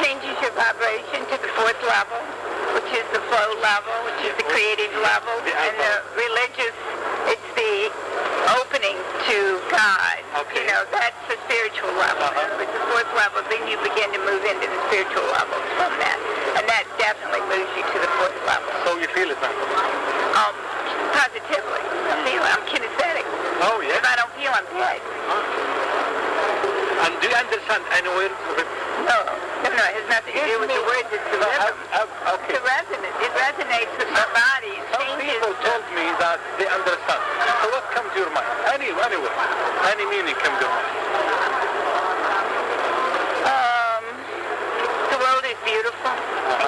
changes your vibration to the fourth level, which is the flow level, which is the creative level, The and the religious, it's the opening to God. Okay. You know, that's the spiritual level. Uh-huh. With the fourth level, then you begin to move into the spiritual levels from that. And that definitely moves you to the fourth level. So you feel it now? Um, positively. I feel it. I'm kinesthetic. Oh, yeah. If I don't feel, I'm dead. And do you understand any word of? No, no. It has nothing to do with the words. It's the uh, how- uh, uh, how- It's okay. the resonance. It resonates with my body. It Some changes. people told me that they understand. So what comes to your mind? Any, anyway, any meaning comes to your mind. Um, the world is beautiful uh-huh.